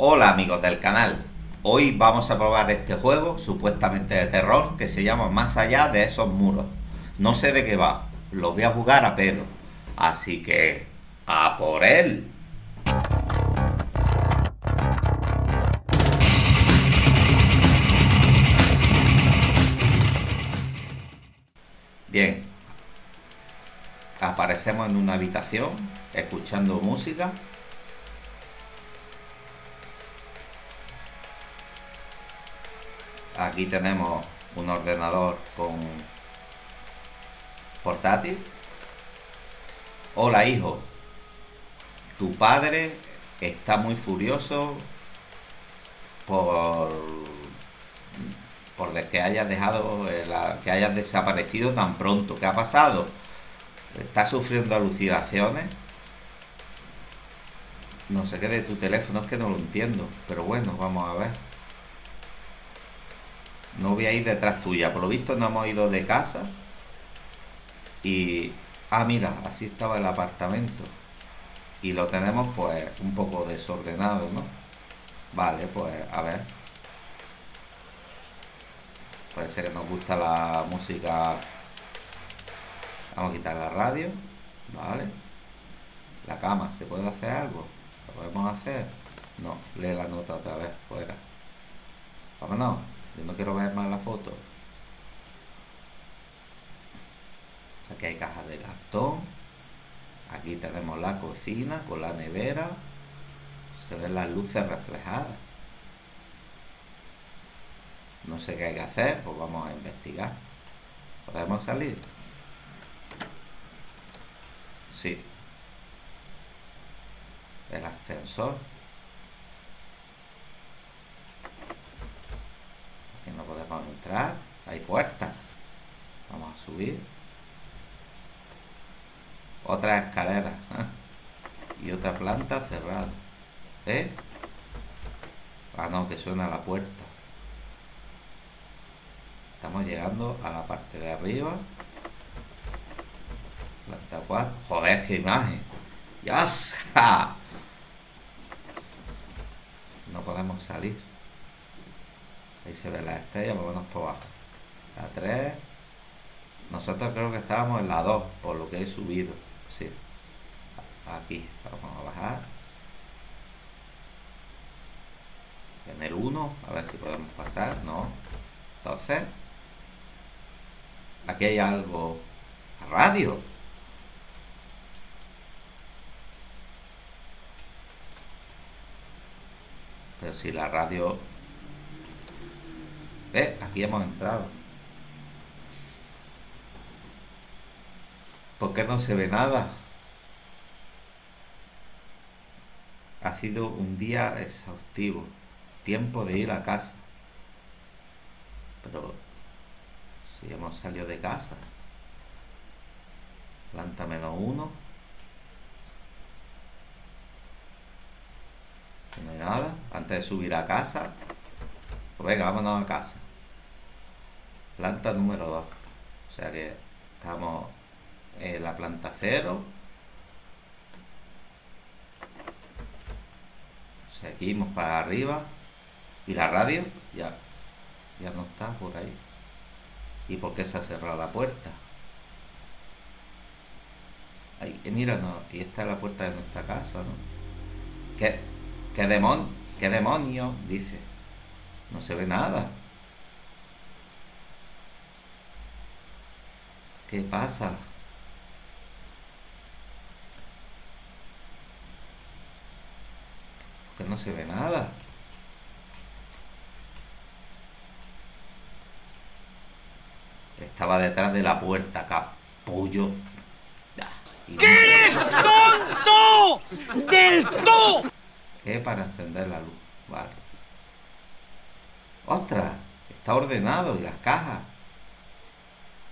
Hola amigos del canal, hoy vamos a probar este juego supuestamente de terror que se llama Más allá de esos muros. No sé de qué va, lo voy a jugar a pelo, así que a por él. Bien, aparecemos en una habitación escuchando música Aquí tenemos un ordenador con portátil. Hola hijo, tu padre está muy furioso por por que hayas dejado eh, que hayas desaparecido tan pronto. ¿Qué ha pasado? ¿Estás sufriendo alucinaciones? No sé qué de tu teléfono, es que no lo entiendo. Pero bueno, vamos a ver. No voy a ir detrás tuya. Por lo visto no hemos ido de casa. Y... Ah, mira, así estaba el apartamento. Y lo tenemos pues un poco desordenado, ¿no? Vale, pues a ver. Parece que nos gusta la música. Vamos a quitar la radio. Vale. La cama, ¿se puede hacer algo? ¿Lo podemos hacer? No, lee la nota otra vez, fuera. Vámonos. Yo no quiero ver más la foto. Aquí hay cajas de cartón. Aquí tenemos la cocina con la nevera. Se ven las luces reflejadas. No sé qué hay que hacer, pues vamos a investigar. ¿Podemos salir? Sí. El ascensor. Vamos a entrar. Hay puertas. Vamos a subir. Otra escalera. ¿eh? Y otra planta cerrada. ¿Eh? Ah, no, que suena la puerta. Estamos llegando a la parte de arriba. Planta 4. Joder, qué imagen. ¡Ya! No podemos salir. Ahí se ve la estrella, vamos por abajo. La 3. Nosotros creo que estábamos en la 2, por lo que he subido. Sí. Aquí, vamos a bajar. En el 1, a ver si podemos pasar. No. Entonces, aquí hay algo. Radio. Pero si la radio eh, aquí hemos entrado. ¿Por qué no se ve nada? Ha sido un día exhaustivo. Tiempo de ir a casa. Pero si hemos salido de casa. Planta menos uno. No hay nada. Antes de subir a casa, venga, vámonos a casa. Planta número 2. O sea que estamos en la planta 0. Seguimos para arriba. Y la radio ya, ya no está por ahí. ¿Y por qué se ha cerrado la puerta? Ahí, eh, mira, no, y esta es la puerta de nuestra casa, ¿no? ¿Qué, qué demonio? ¿Qué demonio? Dice. No se ve nada. ¿Qué pasa? Porque no se ve nada. Estaba detrás de la puerta, capullo. ¿Qué eres tonto? ¡Del todo! ¿Qué? Para encender la luz. Vale. ¡Ostras! Está ordenado. ¿Y las cajas?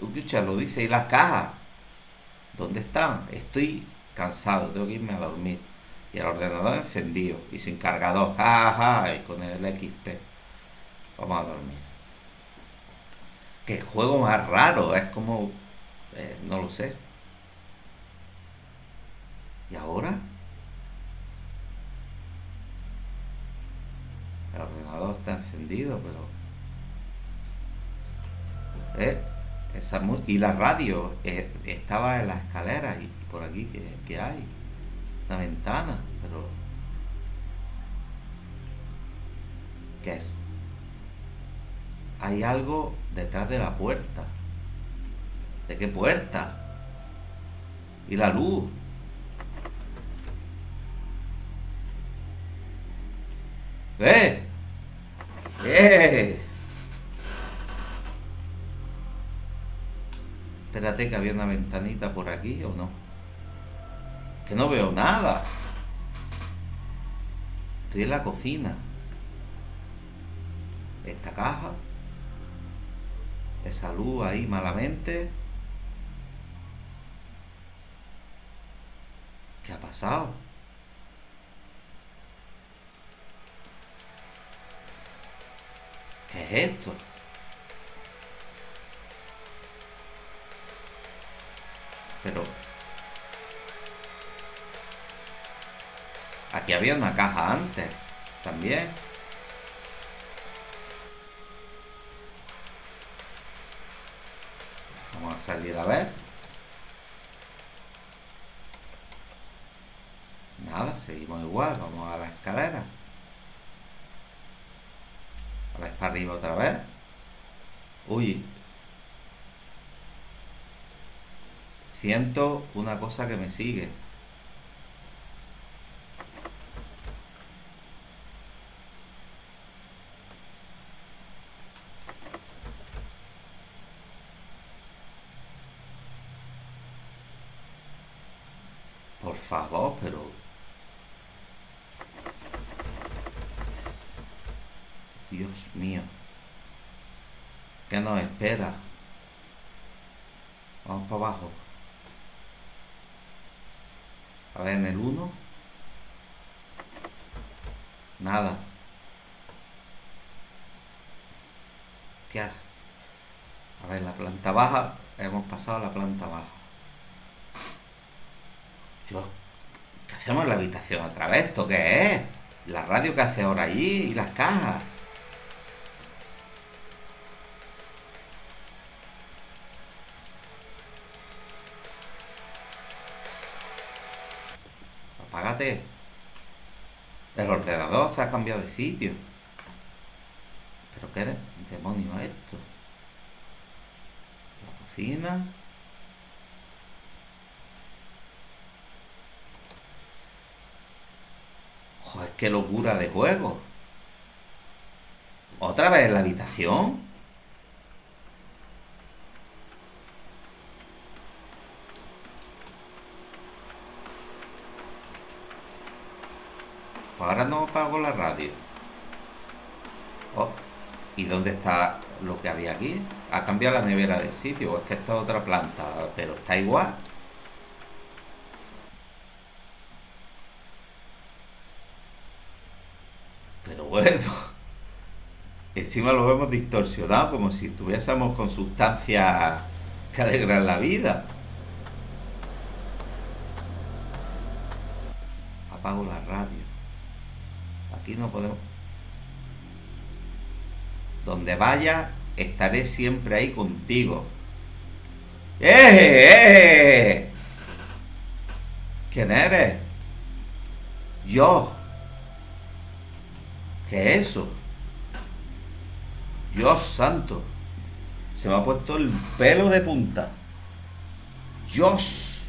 Escucha, lo dice. ¿Y las cajas? ¿Dónde están? Estoy cansado. Tengo que irme a dormir. Y el ordenador encendido. Y sin cargador. ¡Ja, Y con el XP. Vamos a dormir. ¡Qué juego más raro! Es como... Eh, no lo sé. ¿Y ahora? Pero... ¿Eh? Y la radio eh, estaba en la escalera y, por aquí que, hay una ventana, pero ¿qué es? Hay algo detrás de la puerta. ¿De qué puerta? Y la luz. ¡Eh! Espérate que había una ventanita por aquí o no. Que no veo nada. Estoy en la cocina. Esta caja. Esa luz ahí malamente. ¿Qué ha pasado? Es esto? Pero... Aquí había una caja antes, también. Vamos a salir a ver. Nada, seguimos igual, vamos a la escalera. A para arriba otra vez. Uy, Siento una cosa que me sigue. Por favor, pero... Dios mío. ¿Qué nos espera? Vamos para abajo. A ver, en el 1. Nada. ¿Qué A ver, la planta baja. Hemos pasado a la planta baja. Yo, ¿qué hacemos en la habitación otra vez? ¿Esto qué es? La radio que hace ahora allí y las cajas. El ordenador se ha cambiado de sitio. ¿Pero qué demonio es esto? La cocina. Joder, qué locura de juego. ¿Otra vez en la habitación? Ahora no apago la radio. Oh, ¿y dónde está lo que había aquí? Ha cambiado la nevera del sitio, es que esta es otra planta, pero está igual. Pero bueno, encima lo hemos distorsionado como si estuviésemos con sustancias que alegran la vida. Apago la radio. Aquí no podemos... Donde vaya, estaré siempre ahí contigo. ¡Eh! ¡Eh! ¿Quién eres? Yo. ¿Qué es eso? Dios santo. Se me ha puesto el pelo de punta. Dios.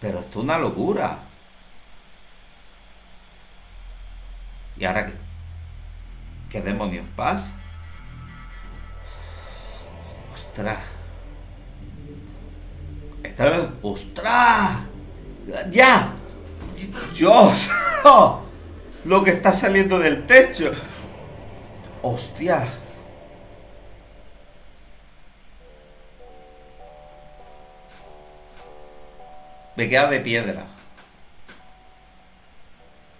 Pero esto es una locura. ¿Y ahora qué? ¿Qué demonios pasa? ¡Ostras! Está... ¡Ostras! ¡Ya! ¡Dios! Lo que está saliendo del techo. ¡Hostia! Me queda de piedra.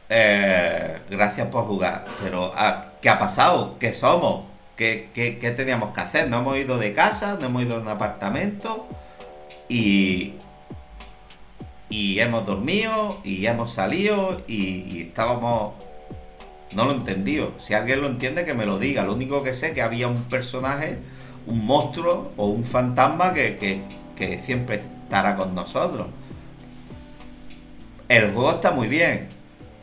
Eh, gracias por jugar. Pero, ah, ¿qué ha pasado? ¿Qué somos? ¿Qué, ¿Qué, teníamos que hacer? No hemos ido de casa, no hemos ido de un apartamento y, y hemos dormido y hemos salido y, estábamos No lo he entendido. Si alguien lo entiende, que me lo diga. Lo único que sé es que había un personaje, un monstruo o un fantasma que, que siempre estará con nosotros. El juego está muy bien.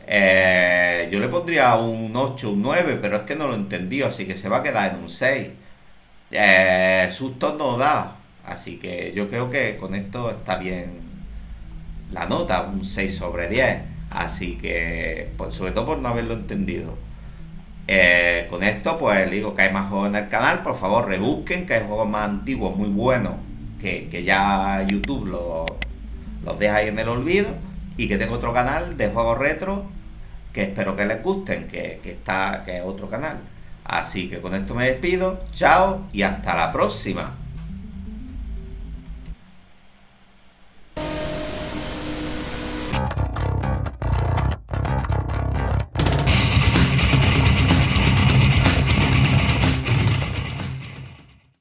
Eh, yo le pondría un 8, un 9, pero es que no lo he entendido, así que se va a quedar en un 6. Eh, susto no da, así que yo creo que con esto está bien la nota, un 6 sobre 10. Así que, sobre todo por no haberlo entendido. Eh, con esto, pues digo que hay más juegos en el canal. Por favor, rebusquen, que hay juegos más antiguos, muy buenos, que, ya YouTube los, los deja ahí en el olvido. Y que tengo otro canal de juegos retro que espero que les gusten, que, que, está, que es otro canal. Así que con esto me despido, chao y hasta la próxima.